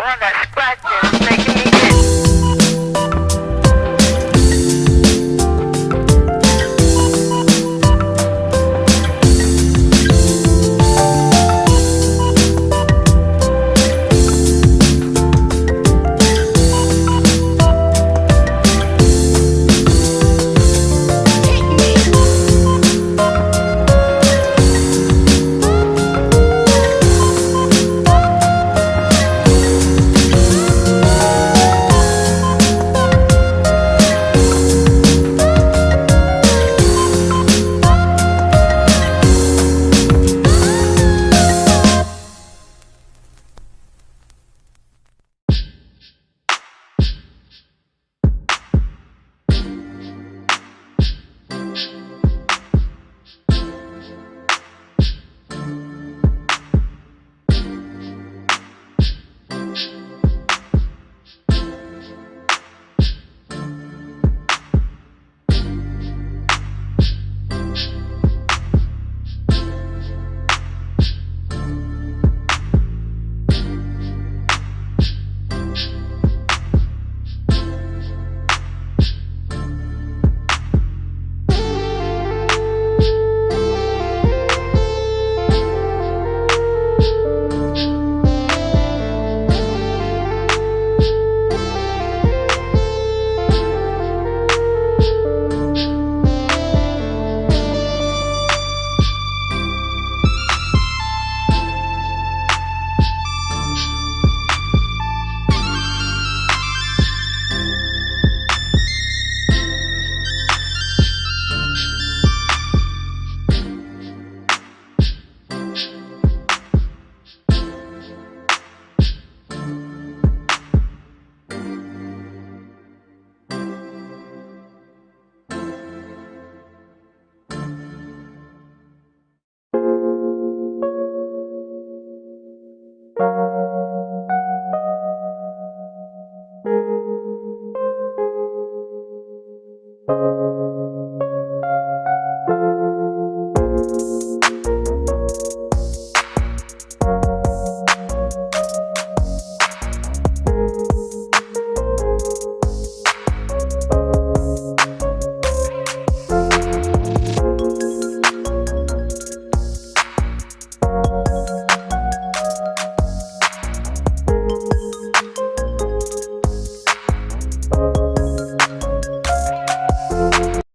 Scratch life.